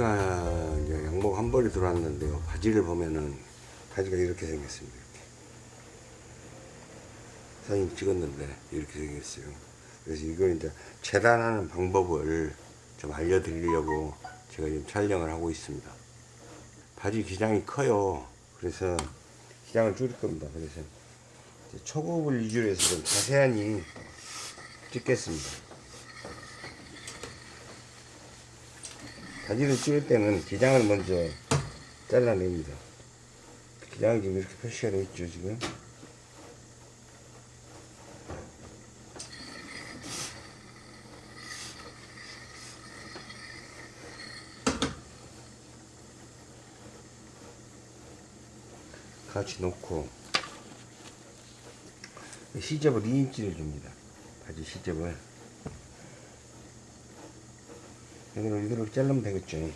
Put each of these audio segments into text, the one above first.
바지가 이제 양복 한 벌이 들어왔는데요. 바지를 보면은 바지가 이렇게 생겼습니다. 이렇게. 사진 찍었는데 이렇게 생겼어요. 그래서 이걸 이제 재단하는 방법을 좀 알려드리려고 제가 지금 촬영을 하고 있습니다. 바지 기장이 커요. 그래서 기장을 줄일 겁니다. 그래서 초급을 위주로 해서 좀 자세하니 찍겠습니다. 바지를 찍을 때는 기장을 먼저 잘라냅니다. 기장이 지금 이렇게 표시가 되어 있죠, 지금. 같이 놓고 시접을 2인치를 줍니다. 바지 시접을 여기를 이대로 자르면 되겠죠.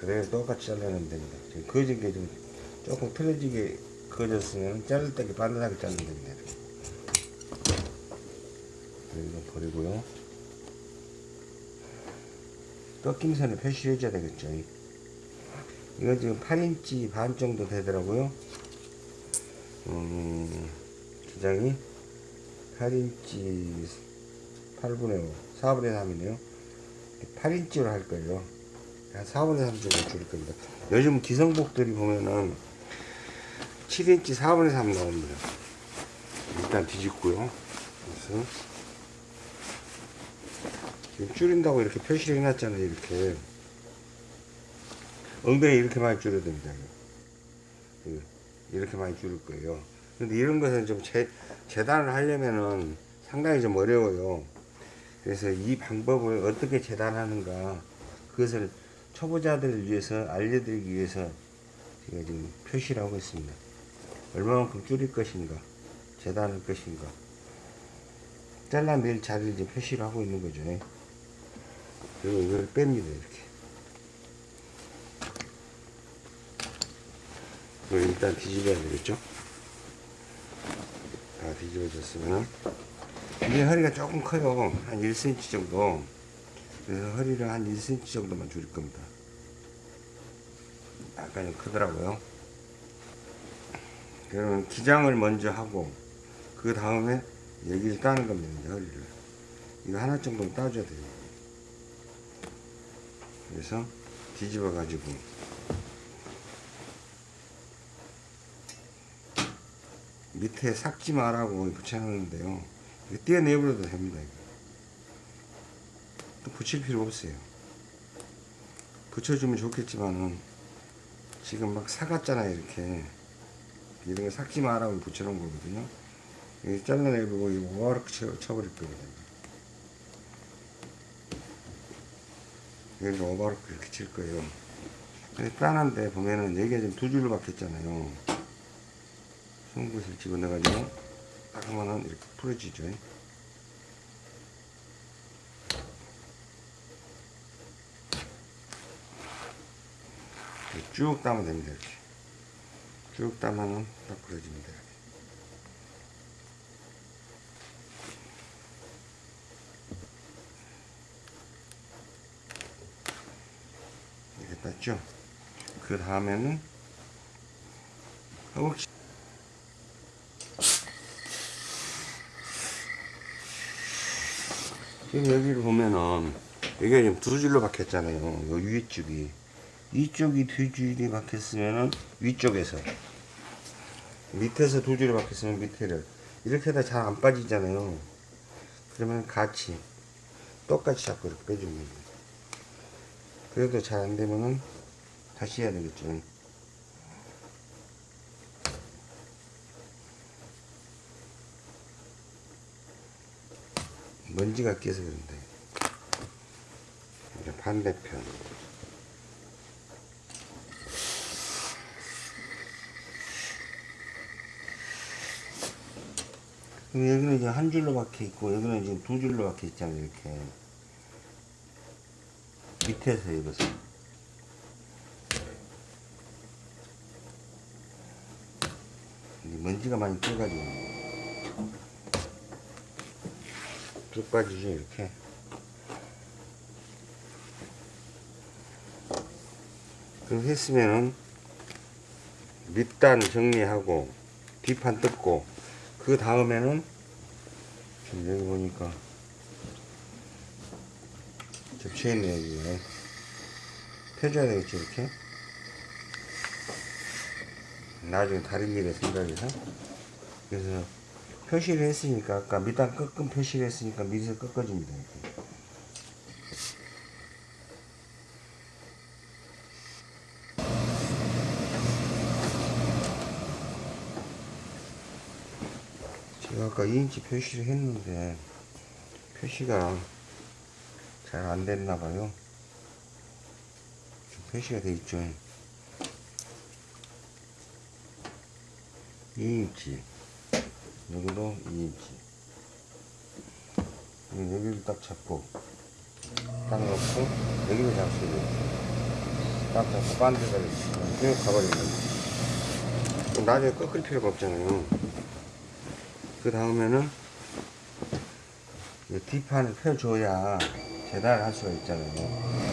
그래요 똑같이 잘라내면 됩니다. 지금 그어진 게 좀 조금 틀어지게 그어졌으면 자를 때 반듯하게 자르면 됩니다. 이거 버리고요. 꺾임선을 표시해 줘야 되겠죠. 이건 지금 8인치 반 정도 되더라고요. 음, 기장이 8인치 8분의 5, 4분의 3이네요. 8인치로 할 거예요. 한 4분의 3 정도 줄일 겁니다. 요즘 기성복들이 보면은 7인치 4분의 3 나옵니다. 일단 뒤집고요. 그래서 지금 줄인다고 이렇게 표시를 해놨잖아요. 이렇게. 엉덩이 이렇게 많이 줄여야 됩니다. 이렇게 많이 줄일 거예요. 근데 이런 것은 좀 재, 재단을 하려면은 상당히 좀 어려워요. 그래서 이 방법을 어떻게 재단하는가 그것을 초보자들을 위해서 알려드리기 위해서 제가 지금 표시를 하고 있습니다. 얼마만큼 줄일 것인가 재단할 것인가 잘라낼 자리를 이제 표시를 하고 있는 거죠. 그리고 이걸 뺍니다 이렇게. 일단 뒤집어야 되겠죠. 다 뒤집어졌으면 이제 허리가 조금 커요. 한 1cm 정도. 그래서 허리를 한 1cm 정도만 줄일 겁니다. 약간 좀 크더라고요. 그러면 기장을 먼저 하고 그 다음에 여기를 따는 겁니다. 이제 허리를. 이거 하나 정도는 따줘야 돼요. 그래서 뒤집어 가지고 밑에 삭지 마라고 붙여놨는데요. 이거 떼어내버려도 됩니다. 또 붙일 필요 없어요. 붙여주면 좋겠지만은 지금 막 사갔잖아요. 이렇게 이런 거 삭지 마라고 붙여놓은 거거든요. 이거 잘라내고 이거 쳐, 쳐버릴 거거든요. 여기서 오바로크 이렇게 칠 거예요. 근데 짠한데 보면은 여기가 지금 두 줄로 박혔잖아요. 송곳을 집어넣어가지고 딱 하면은 이렇게 풀어지죠. 쭉 따면 됩니다. 이렇게. 쭉 따면은 딱 풀어집니다. 이렇게 땄죠. 그 다음에는 허벅지 여기를 보면은 여기가 지금 두 줄로 박혔잖아요. 요 위쪽이 이쪽이 두 줄이 박혔으면은 위쪽에서 밑에서 두 줄이 박혔으면 밑에를 이렇게 해다 잘 안 빠지잖아요. 그러면 같이 똑같이 잡고 이렇게 빼주면 됩니다. 그래도 잘 안 되면은 다시 해야 되겠죠. 먼지가 끼어서 그런데 반대편. 여기는 이제 한 줄로 박혀 있고 여기는 이제 두 줄로 박혀 있잖아요 이렇게. 밑에서 입어서 먼지가 많이 껴가지고 쭉 빠지죠 이렇게. 그렇게 했으면은 밑단 정리하고 뒷판 뜯고 그 다음에는 지금 여기 보니까 겹쳐있네 여기에 펴줘야 되겠지 이렇게? 나중에 다른 길에 생각해서. 그래서 표시를 했으니까 아까 밑단 꺾은 표시를 했으니까 밑에서 꺾어줍니다. 이렇게. 제가 아까 2인치 표시를 했는데 표시가 잘 안 됐나 봐요. 지금 표시가 돼 있죠. 2인치 여기도 2인치. 여기를 딱 잡고 딱 놓고 여기를 잡수고 딱 잡고 가버리는 거예요. 그럼 나중에 꺾을 필요가 없잖아요. 그 다음에는 이 뒷판을 펴줘야 재단을 할 수가 있잖아요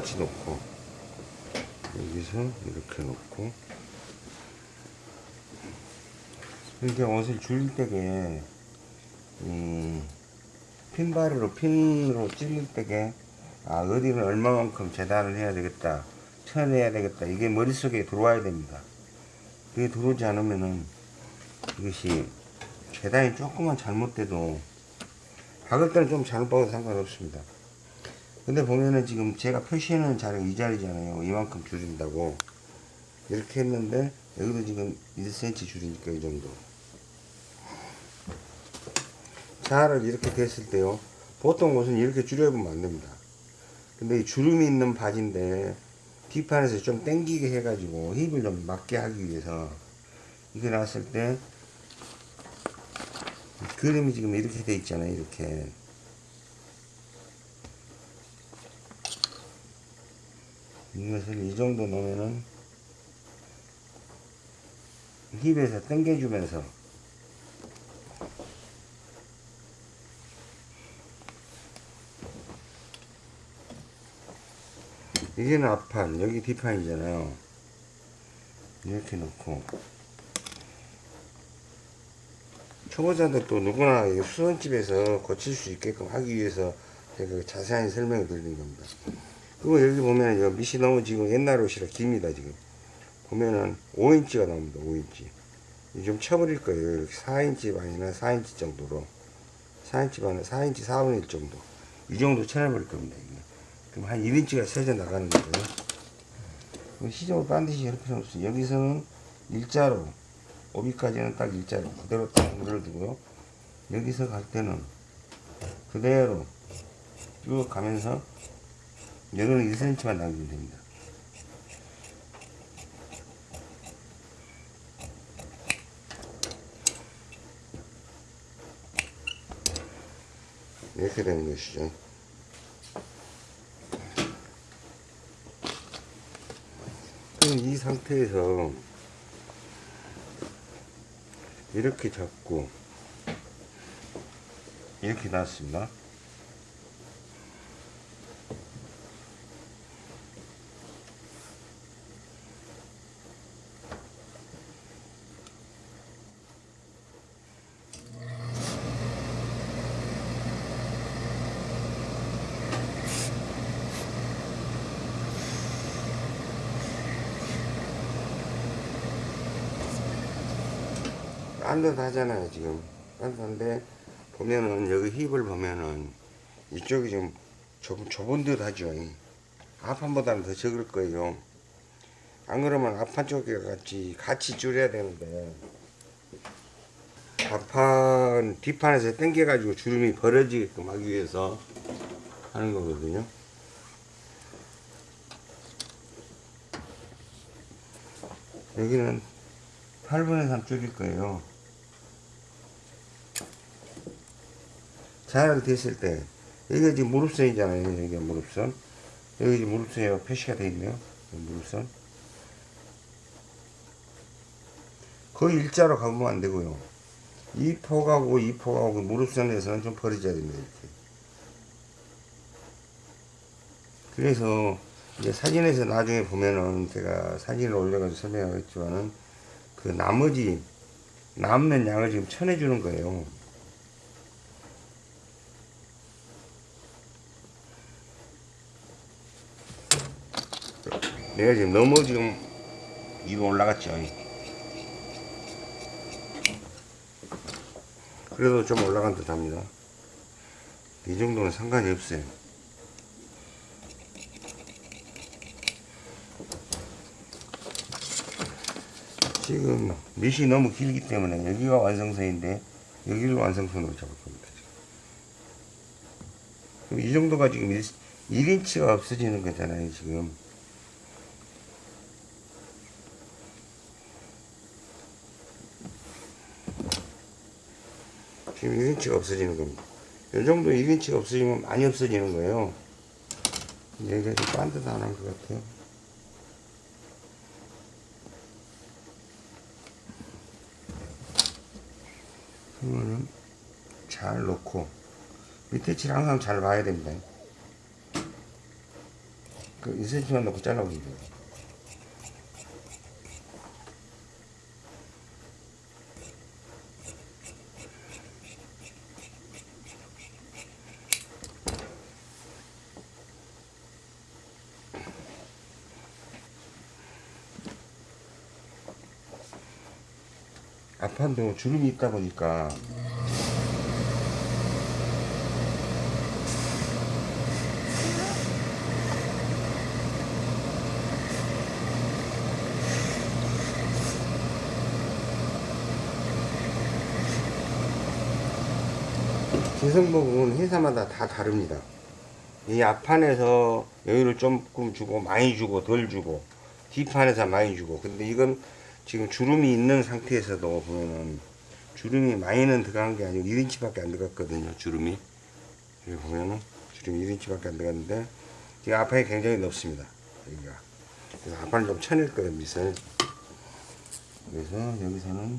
똑같이 놓고 여기서 이렇게 놓고. 이렇게 옷을 줄일 때게 이 핀바리로 핀으로 찔릴 때게 아 어디는 얼마만큼 재단을 해야 되겠다 쳐내야 되겠다 이게 머릿속에 들어와야 됩니다. 그게 들어오지 않으면은 이것이 재단이 조금만 잘못돼도 박을 때는 좀 잘못 박아도 상관없습니다 근데 보면은 지금 제가 표시해놓은 자리가 이 자리잖아요. 이만큼 줄인다고. 이렇게 했는데, 여기도 지금 1cm 줄이니까 이 정도. 자를 이렇게 됐을 때요. 보통 옷은 이렇게 줄여보면 안 됩니다. 근데 이 주름이 있는 바지인데, 뒷판에서 좀 당기게 해가지고 힙을 좀 맞게 하기 위해서, 이게 나왔을 때, 그림이 지금 이렇게 돼 있잖아요. 이렇게. 이것을 이 정도 놓으면은 힙에서 당겨주면서 이게는 앞판 여기 뒷판이잖아요. 이렇게 놓고. 초보자들 또 누구나 이 수선집에서 고칠 수 있게끔 하기 위해서 제가 자세한 설명을 드리는 겁니다 그리고 여기 보면 요 밑이 너무 지금 옛날 옷이라 깁니다 지금. 보면은 5인치가 나옵니다 5인치. 좀 쳐버릴 거예요. 이렇게 4인치 반이나 4인치 정도로. 4인치 반에 4인치 4분의 1 정도. 이 정도 쳐내버릴 겁니다 이게. 그럼 한 1인치가 세져 나가는 그럼 시접을 반드시 이렇게 없어요. 여기서는 일자로 오비까지는 딱 일자로 그대로 딱 물어두고요. 여기서 갈 때는 그대로 쭉 가면서 여기는 1cm만 남기면 됩니다. 이렇게 되는 것이죠. 그럼 이 상태에서 이렇게 잡고 이렇게 놨습니다. 딴듯 하잖아요 지금. 딴듯한데 보면은 여기 힙을 보면은 이쪽이 좀 좁, 좁은 듯 하죠. 앞판보다는 더 적을 거예요. 안 그러면 앞판 쪽에 같이 같이 줄여야 되는데. 앞판 뒷판에서 당겨 가지고 주름이 벌어지게끔 하기 위해서 하는 거거든요. 여기는 8분의 3 줄일 거예요. 잘 됐을 때, 여기가 지금 무릎선이잖아요. 여기가 무릎선. 여기 지금 무릎선이 표시가 되어 있네요. 무릎선. 거의 일자로 가보면 안 되고요. 이 폭하고 이 폭하고 그 무릎선에서는 좀 벌어져야 됩니다. 이렇게. 그래서 이제 사진에서 나중에 보면은 제가 사진을 올려가지고 설명하겠지만은 그 나머지 남는 양을 지금 쳐내주는 거예요. 내가 지금 너무 지금 위로 올라갔죠. 그래도 좀 올라간 듯 합니다. 이 정도는 상관이 없어요. 지금 밑이 너무 길기 때문에 여기가 완성선인데 여기를 완성선으로 잡을 겁니다. 이 정도가 지금 1, 1인치가 없어지는 거잖아요. 지금. 지금 1인치가 없어지는 겁니다. 이 정도 1인치가 없어지면 많이 없어지는 거예요. 여기가 좀 반듯한 것 같아요. 그러면은 잘 놓고 밑에 칠 항상 잘 봐야 됩니다. 그 2cm만 넣고 잘라보면 돼요. 앞판도 주름이 있다 보니까 기성복은 회사마다 다 다릅니다. 이 앞판에서 여유를 조금 주고 많이 주고 덜 주고 뒷판에서 많이 주고 근데 이건 지금 주름이 있는 상태에서도 보면은 주름이 많이는 들어간 게 아니고 1인치밖에 안 들어갔거든요 주름이. 여기 보면은 주름이 1인치밖에 안 들어갔는데 지금 앞판이 굉장히 넓습니다 여기가. 그래서 앞판을 좀 쳐낼 거예요 밑을. 그래서 여기서는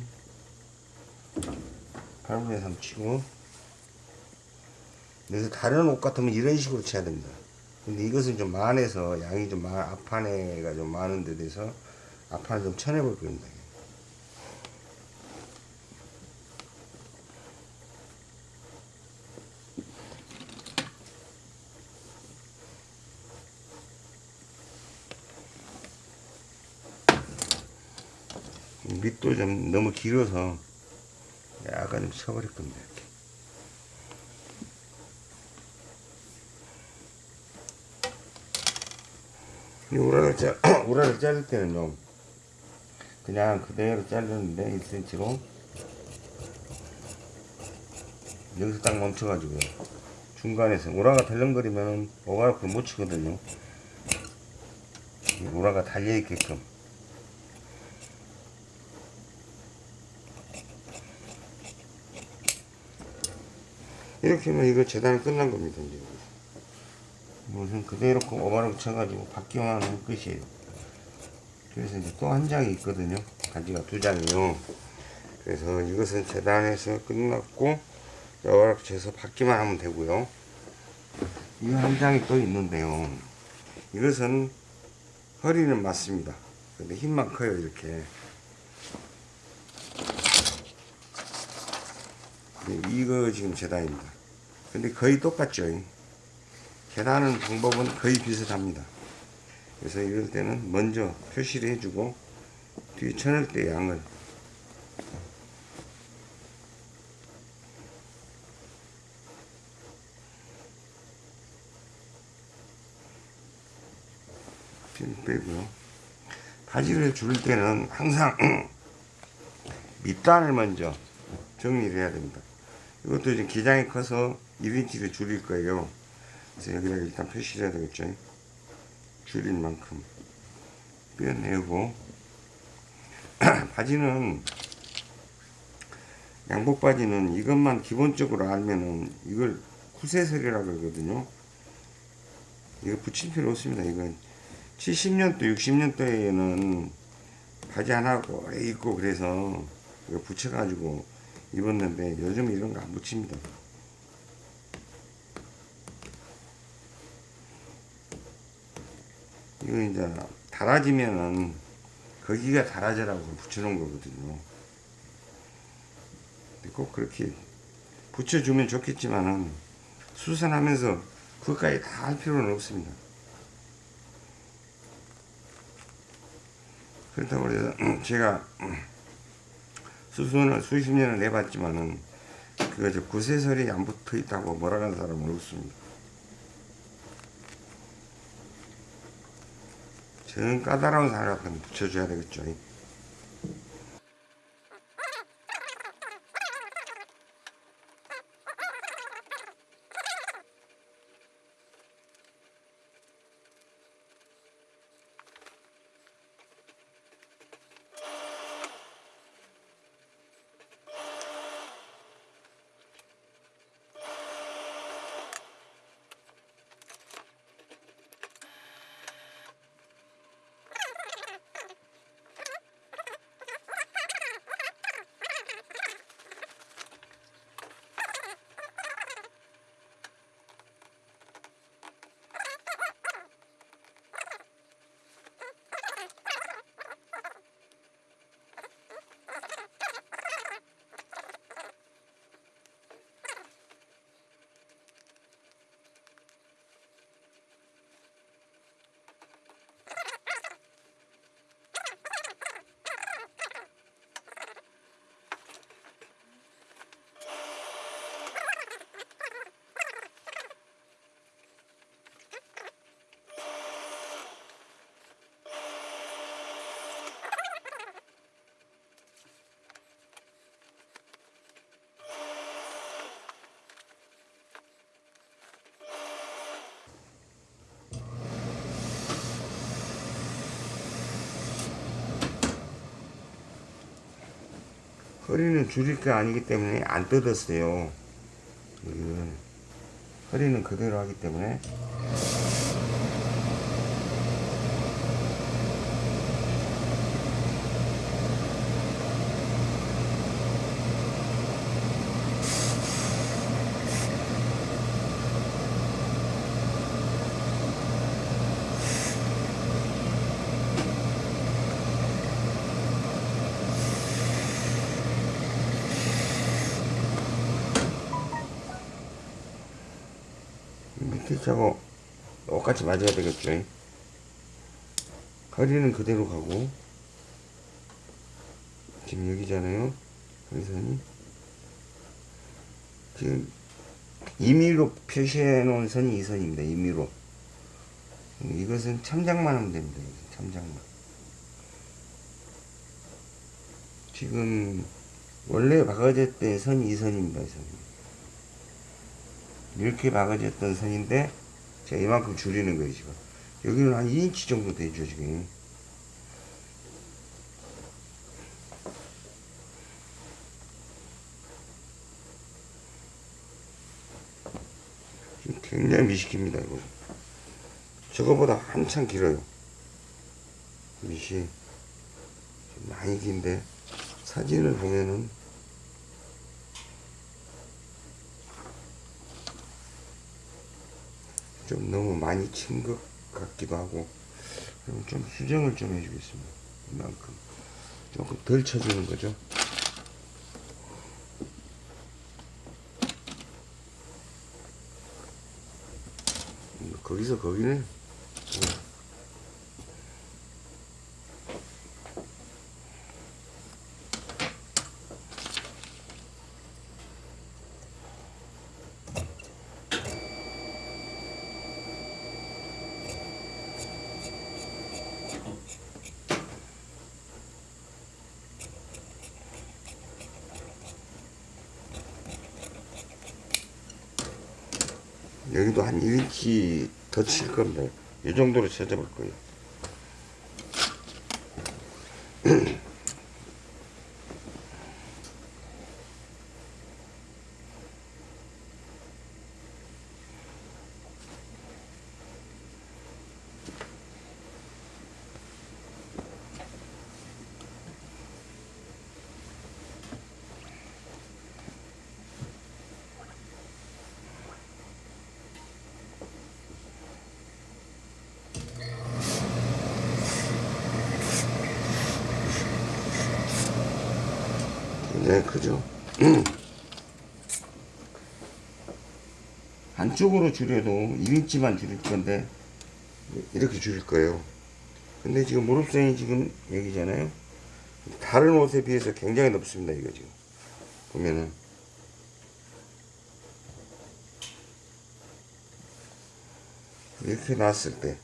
8분의 3 치고 그래서 다른 옷 같으면 이런 식으로 쳐야 됩니다. 근데 이것은 좀 많아서 양이 좀 많, 앞판에가 좀 많은 데 대해서 앞판을 좀 쳐내볼 겁니다. 밑도 좀 너무 길어서 약간 좀 쳐버릴 겁니다. 이렇게. 우라를 자, 우라를 자를 때는요. 그냥 그대로 자르는데 1cm로. 여기서 딱 멈춰가지고요. 중간에서 오라가 덜렁거리면 오가락을 못 치거든요. 오라가 달려있게끔. 이렇게 하면 이거 재단이 끝난 겁니다 이제. 무슨 그대로 오바락 쳐가지고 하면 끝이에요 그래서 이제 또 한 장이 있거든요. 가지가 두 장이요. 그래서 이것은 재단해서 끝났고 여락 재서 받기만 하면 되고요. 이 한 장이 또 있는데요. 이것은 허리는 맞습니다. 근데 힘만 커요 이렇게. 이거 지금 재단입니다. 근데 거의 똑같죠. 계단하는 방법은 거의 비슷합니다. 그래서 이럴 때는 먼저 표시를 해주고 뒤에 쳐낼 때 양을 빼고요. 바지를 줄 때는 항상 밑단을 먼저 정리를 해야 됩니다. 이것도 지금 기장이 커서 1인치를 줄일 거예요. 그래서 여기다 일단 표시를 해야 되겠죠. 줄인 만큼 빼내고 바지는 양복 바지는 이것만 기본적으로 알면은 이걸 구세설이라고 그러거든요. 이거 붙일 필요 없습니다. 이건 70년도, 60년도에는 바지 하나 오래 입고 그래서 이거 붙여가지고 입었는데 요즘 이런 거 안 붙입니다. 이거 이제 달아지면은 거기가 달아져라고 붙여놓은 거거든요. 꼭 그렇게 붙여주면 좋겠지만은 수선하면서 그것까지 다 할 필요는 없습니다. 그렇다고 해서 제가 수선을 수십 년을 해봤지만은 그거 저 구세설이 안 붙어 있다고 하는 사람은 없습니다. 저는 까다로운 사람한테 붙여줘야 되겠죠. 허리는 줄일 게 아니기 때문에 안 뜯었어요. 이걸 허리는 그대로 하기 때문에 차고 똑같이 맞아야 되겠죠. 허리는 그대로 가고 지금 여기잖아요. 여기선이 지금 임의로 표시해 놓은 선이 이 선입니다. 임의로 이것은 참작만 하면 됩니다. 참작만 지금 원래 박아졌던 선이 이 선입니다. 이 선. 이렇게 박아졌던 선인데 제가 이만큼 줄이는 거예요 지금. 여기는 한 2인치 정도 되죠 지금. 지금 굉장히 미식입니다 이거. 저거보다 한참 길어요. 좀 많이 긴데 사진을 보면은 좀 너무 많이 친 것 같기도 하고 좀 수정을 좀 해주겠습니다. 이만큼. 조금 덜 쳐주는 거죠? 음, 거기서 거기는 여기도 한 1인치 겁니다. 이 정도로 쳐져볼 거예요. 굉장히 크죠. 한쪽으로 줄여도 1인치만 줄일 건데 이렇게 줄일 거예요. 근데 지금 무릎선이 지금 여기잖아요. 다른 옷에 비해서 굉장히 높습니다. 이거 지금 보면은 이렇게 놨을 때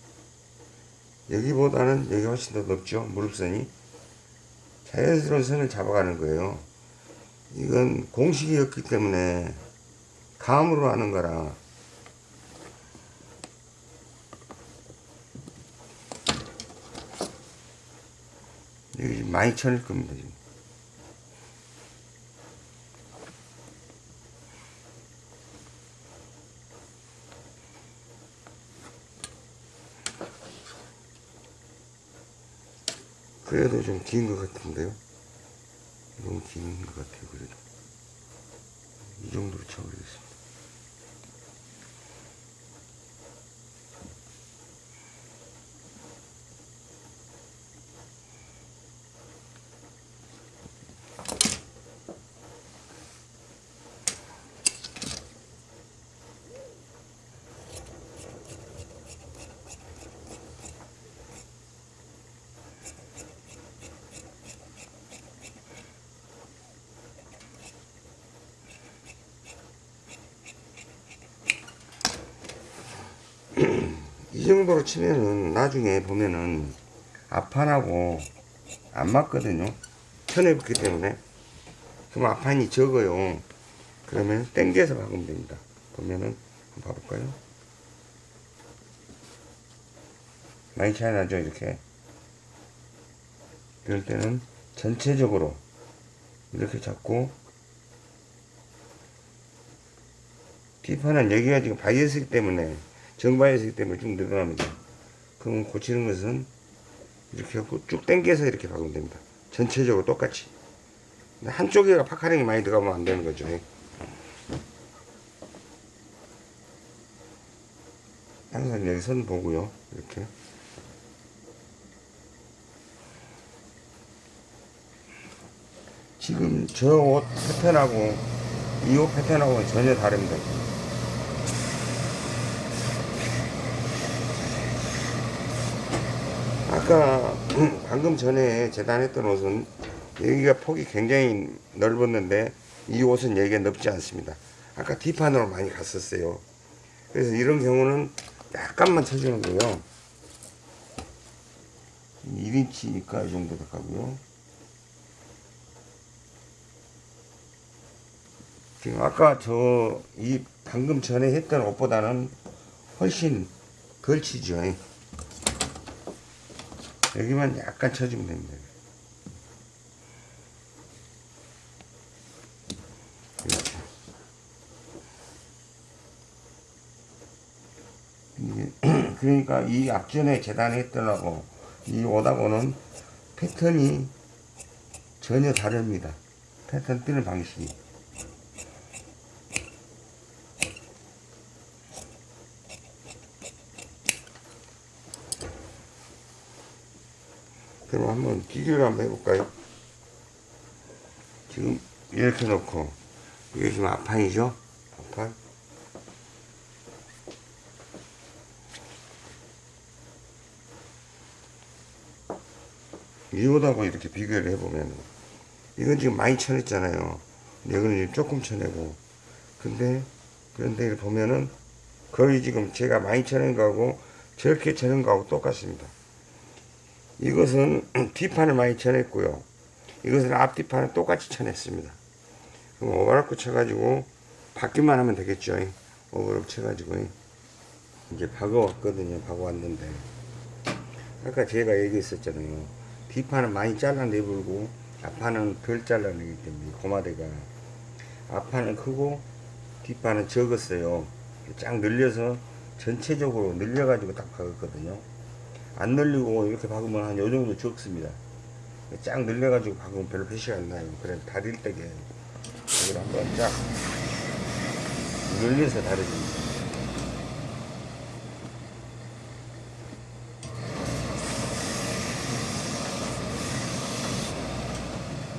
여기보다는 여기 훨씬 더 높죠. 무릎선이 자연스러운 선을 잡아가는 거예요. 이건 공식이었기 때문에 감으로 하는 거라. 지금 많이 쳐낼 겁니다 지금. 그래도 좀 긴 것 같은데요 너무 긴것 같아요 그래도. 이 정도로 쳐버리겠습니다 이 정도로 치면은 나중에 보면은 앞판하고 안 맞거든요. 쳐내봤기 때문에. 그럼 앞판이 적어요. 그러면 땡겨서 박으면 됩니다. 보면은 한번 봐볼까요? 많이 차이 나죠, 이렇게. 이럴 때는 전체적으로 이렇게 잡고 뒷판은 여기가 지금 바이어스기 때문에 정바이어스기 때문에 쭉 늘어납니다. 그럼 고치는 것은 이렇게 하고 쭉 당겨서 이렇게 박으면 됩니다. 전체적으로 똑같이. 근데 한쪽에가 파카링이 많이 들어가면 안 되는 거죠. 항상 여기 선 보고요. 이렇게. 지금 저 옷 패턴하고 이 옷 패턴하고는 전혀 다릅니다. 아까 방금 전에 재단했던 옷은 여기가 폭이 굉장히 넓었는데 이 옷은 여기가 넓지 않습니다. 아까 뒷판으로 많이 갔었어요. 그래서 이런 경우는 약간만 쳐주는 거예요. 1인치니까 이 정도 들어가고요. 지금 아까 저 이 방금 전에 했던 옷보다는 훨씬 걸치죠. 여기만 약간 쳐주면 됩니다. 이렇게. 이게 그러니까 이 앞전에 재단했던 하고 이 옷하고는 패턴이 전혀 다릅니다. 패턴 뜨는 방식이. 그럼 한번 비교를 한번 해볼까요? 지금 이렇게 놓고 이게 지금 앞판이죠? 앞판 이거하고 이렇게 비교를 해보면 이건 지금 많이 쳐냈잖아요 이거는 조금 쳐내고 근데 그런데 보면은 거의 지금 제가 많이 쳐낸 거하고 저렇게 쳐낸 거하고 똑같습니다 이것은 뒷판을 많이 쳐냈고요. 이것은 앞뒷판을 똑같이 쳐냈습니다. 그럼 오버락고 쳐가지고 받기만 하면 되겠죠. 오버락 쳐가지고 이제 박아왔거든요. 박아왔는데 아까 제가 얘기했었잖아요. 뒷판은 많이 잘라내불고 앞판은 덜 잘라내기 때문에 고마대가 앞판은 크고 뒷판은 적었어요. 쫙 늘려서 전체적으로 늘려가지고 딱 박았거든요. 안 늘리고 이렇게 박으면 한 요 정도 적습니다. 쫙 늘려가지고 박으면 별로 표시가 안 나요. 그래 다릴 때게 이걸 한번 쫙 늘려서 다려줍니다.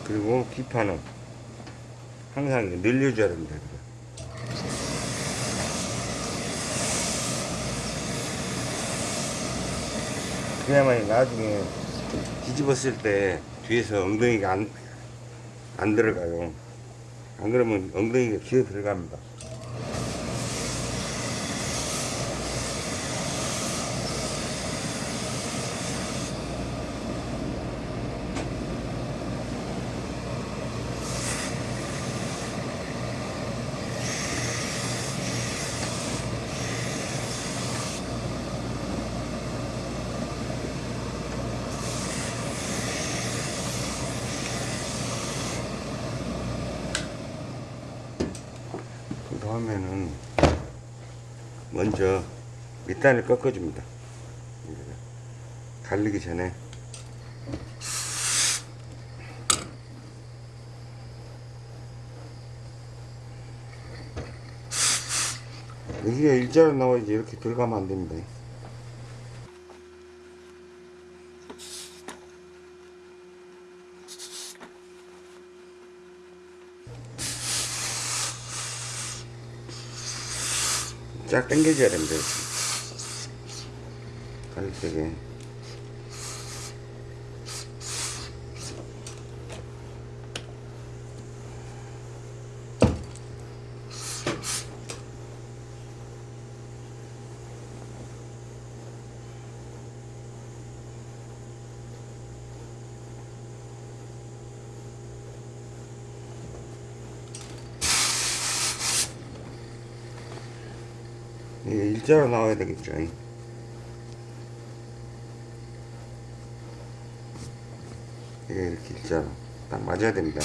그리고 뒷판은 항상 늘려줘야 됩니다. 이렇게. 그래야만 나중에 뒤집었을 때 뒤에서 엉덩이가 안, 안 들어가요. 안 그러면 엉덩이가 기어 들어갑니다. 그 다음에는 먼저 밑단을 꺾어줍니다. 갈리기 전에 여기가 일자로 나와야지 이렇게 들어가면 안 됩니다. 쫙 당겨줘야 됩니다. 때게. 이게 일자로 나와야 되겠죠. 이렇게 일자로 딱 맞아야 됩니다.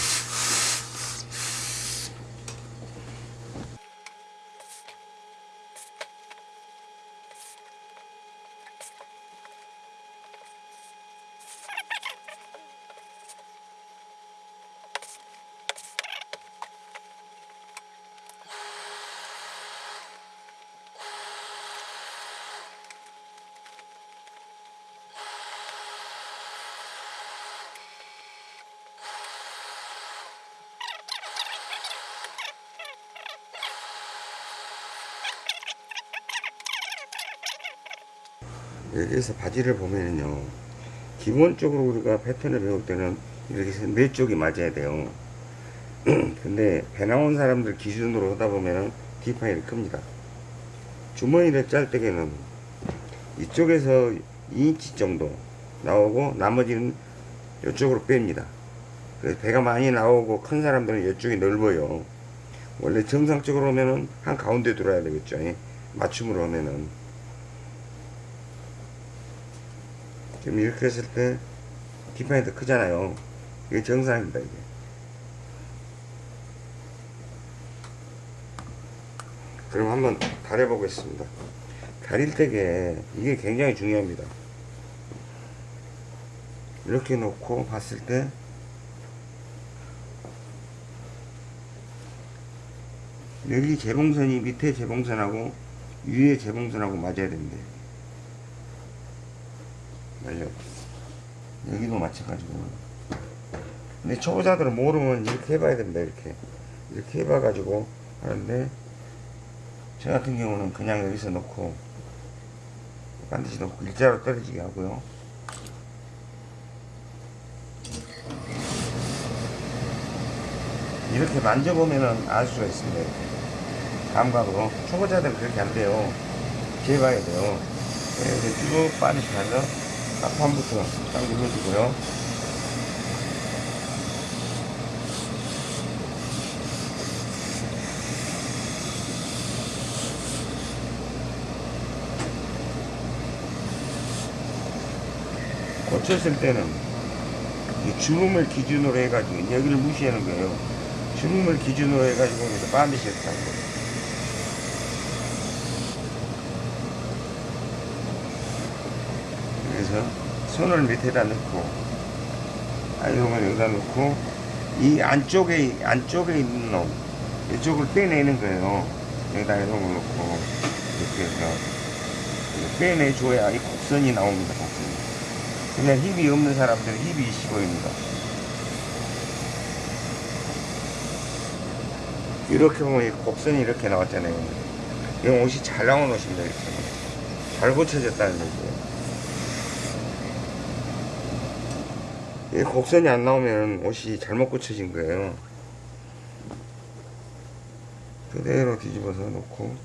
여기에서 바지를 보면은요 기본적으로 우리가 패턴을 배울 때는 이렇게 네 쪽이 맞아야 돼요. 근데 배 나온 사람들 기준으로 하다 보면은 디파일이 큽니다. 주머니를 짤 때에는 이쪽에서 2인치 정도 나오고 나머지는 이쪽으로 뺍니다. 그래서 배가 많이 나오고 큰 사람들은 이쪽이 넓어요. 원래 정상적으로 하면은 한 가운데 들어야 되겠죠. 예? 맞춤으로 하면은 지금 이렇게 했을 때 디파인이 더 크잖아요. 이게 정상입니다, 이게. 그럼 한번 다려 보겠습니다. 다릴 때게 이게 굉장히 중요합니다. 이렇게 놓고 봤을 때 여기 재봉선이 밑에 재봉선하고 위에 재봉선하고 맞아야 됩니다. 맞아요. 여기도 마찬가지고. 근데 초보자들은 모르면 이렇게 해봐야 됩니다. 이렇게. 이렇게 해봐가지고 하는데, 저 같은 경우는 그냥 여기서 놓고, 반드시 놓고 일자로 떨어지게 하고요. 이렇게 만져보면은 알 수가 있습니다. 이렇게. 감각으로. 초보자들은 그렇게 안 돼요. 재봐야 돼요. 이렇게 쭉 가서 앞판부터 딱 눌러주고요. 고쳤을 때는 이 주름을 기준으로 해가지고 여기를 무시하는 거예요. 주름을 기준으로 해가지고 여기서 반드시 하는 거예요. 그래서 손을 밑에다 넣고 아이롱을 여기다 넣고 이 안쪽에 안쪽에 있는 놈 이쪽을 빼내는 거예요. 여기다 아이롱을 넣고 이렇게 해서 빼내줘야 이 곡선이 나옵니다. 곡선이. 그냥 힘이 없는 사람들은 힘이 있어 보입니다. 이렇게 보면 이 곡선이 이렇게 나왔잖아요. 이건 옷이 잘 나온 옷입니다. 이렇게. 잘 고쳐졌다는 얘기예요. 이 곡선이 안 나오면 옷이 잘못 고쳐진 거예요. 그대로 뒤집어서 놓고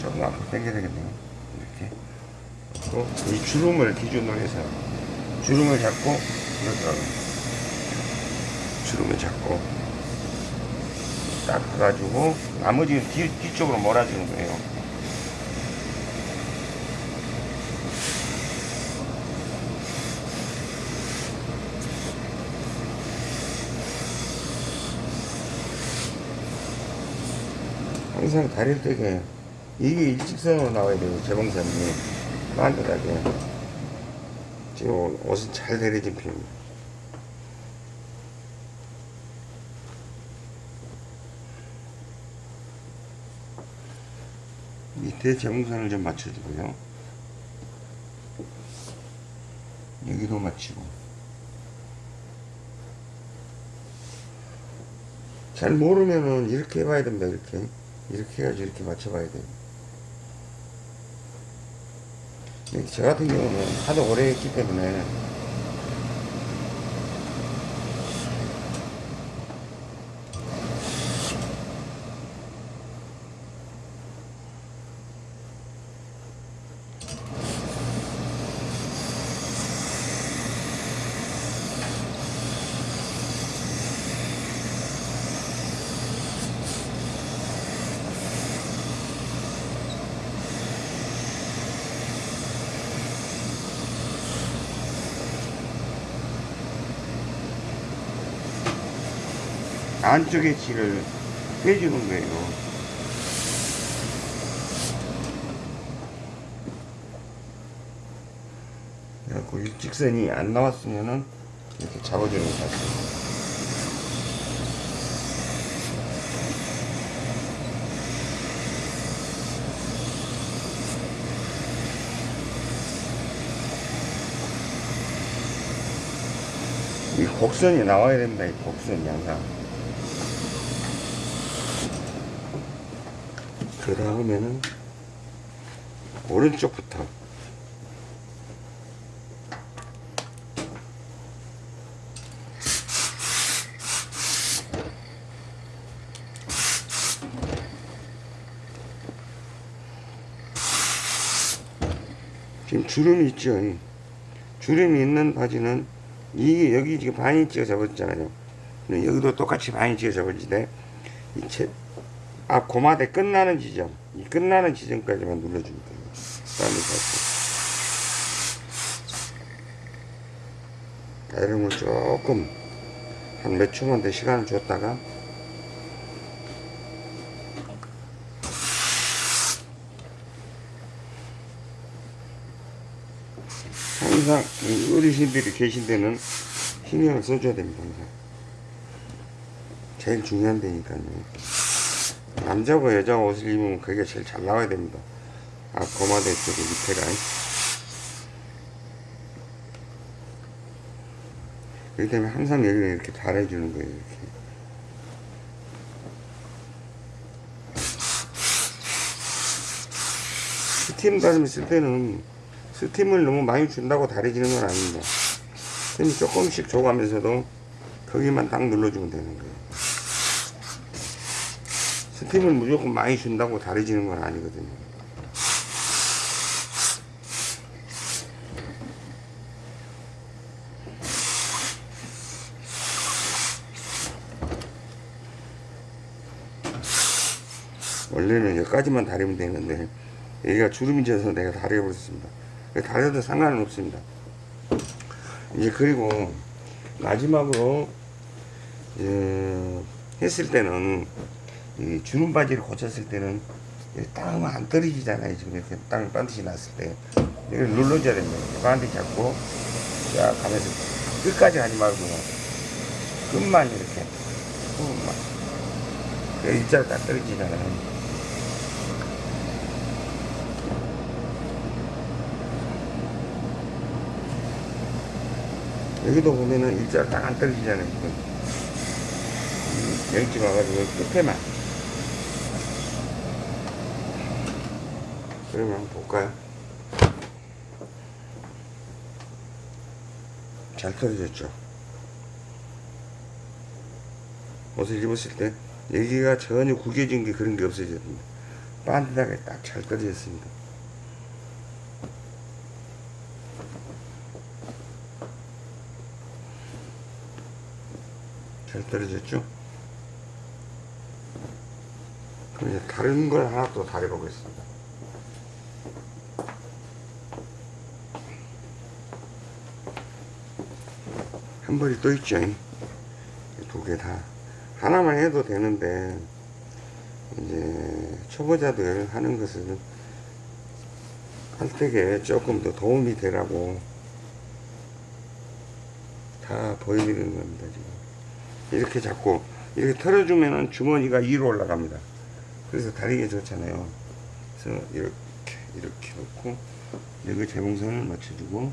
조금 앞으로 당겨야 되겠네요. 이렇게. 그리고 이 주름을 기준으로 해서 주름을 잡고 이렇게 주름을 잡고 딱 해가지고 나머지는 뒤, 뒤쪽으로 몰아주는 거예요. 항상 다릴 때게 이게 일직선으로 나와야 돼요 재봉선이. 반듯하게 지금 옷은 잘 내려진 편입니다. 밑에 재봉선을 좀 맞춰주고요. 여기도 맞추고. 잘 모르면은 이렇게 해봐야 됩니다 이렇게 이렇게 해가지고 이렇게 맞춰봐야 돼요. 저 같은 경우는 하도 오래 했기 때문에 질을 빼주는 거예요. 그래갖고 일 직선이 안 나왔으면은 이렇게 잡아주는 것 같아요. 이 곡선이 나와야 됩니다. 이 곡선이 항상. 그 다음에는 오른쪽부터 주름이 있죠 이. 주름이 있는 바지는 이게 여기 지금 반인치가 접어졌잖아요. 근데 여기도 똑같이 반인치가 접어지대 이 채, 앞 고마대 끝나는 지점 이 끝나는 지점까지만 눌러주면 돼요. 다음에 다시 가름을 조금 한 몇 초만 더 시간을 줬다가 항상 이 어르신들이 계신 데는 신경을 써줘야 됩니다 항상 제일 중요한 데니까요 남자고 여자가 옷을 입으면 그게 제일 잘 나와야 됩니다. 앞 고마대 쪽에 밑에가. 그렇기 때문에 항상 여기를 이렇게 달아주는 거예요. 이렇게. 스팀 다리미 쓸 때는 스팀을 너무 많이 준다고 다려지는 건 아닙니다. 스팀 조금씩 줘가면서도 거기만 딱 눌러주면 되는 거예요. 스팀을 무조건 많이 준다고 다려지는 건 아니거든요. 원래는 여기까지만 다리면 되는데 여기가 주름이 져서 내가 다려버렸습니다. 다려도 상관은 없습니다. 이제 그리고 마지막으로 어, 했을 때는 이 주름 바지를 고쳤을 때는 땅은 안 떨어지잖아요. 지금 이렇게 땅을 반드시 났을 때 이걸 눌러줘야 됩니다. 반드시 잡고 쫙 가면서 끝까지 하지 말고 끝만 이렇게 끝만 그 일자로 딱 떨어지잖아요. 여기도 보면은 일자로 딱 안 떨어지잖아요. 지금. 음, 여기 와가지고 끝에만. 그러면 한번 볼까요? 잘 떨어졌죠? 옷을 입었을 때 여기가 전혀 구겨진 게 그런 게 없어졌습니다. 반듯하게 딱 잘 떨어졌습니다. 잘 떨어졌죠? 그럼 이제 다른 걸 하나 또 다려보겠습니다. 한 벌이 또 있죠. 두 개 다. 하나만 해도 되는데, 이제, 초보자들 하는 것은 할 때에 조금 더 도움이 되라고 다 보여드리는 겁니다, 지금. 이렇게 잡고, 이렇게 털어주면은 주머니가 위로 올라갑니다. 그래서 다리가 좋잖아요. 그래서 이렇게, 이렇게 놓고, 여기 재봉선을 맞춰주고,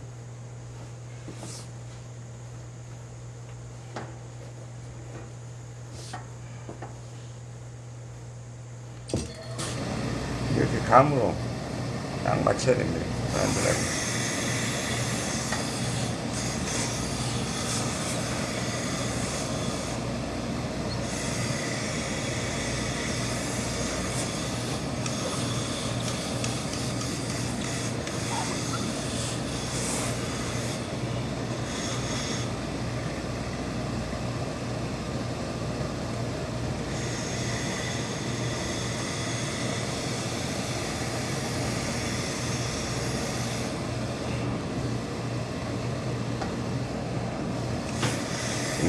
이렇게 감으로 딱 맞춰야 됩니다.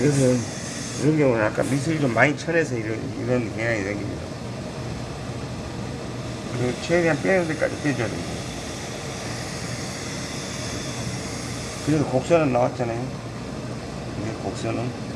이것은 아까 미술이 좀 많이 쳐내서 이런 이런 경향이 생깁니다. 그리고 최대한 빼는 데까지 빼줘야 됩니다. 그래서 곡선은 나왔잖아요. 이게 곡선은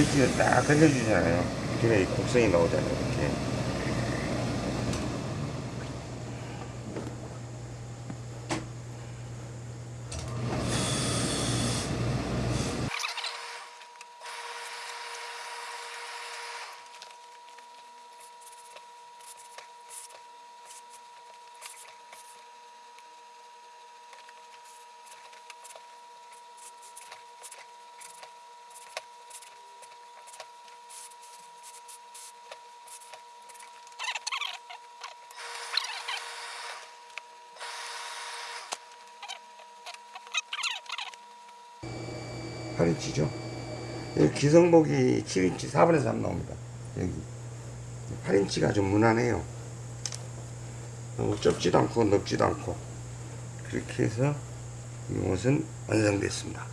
밑에 딱 건져주잖아요. 그래 곡선이 나오잖아요. 이렇게. 팔이 치죠. 여 기 기성복이 7인치 4분의 3 나옵니다. 여기 8인치가 좀 무난해요. 너무 좁지도 않고 넓지도 않고 그렇게 해서 이 옷은 완성됐습니다.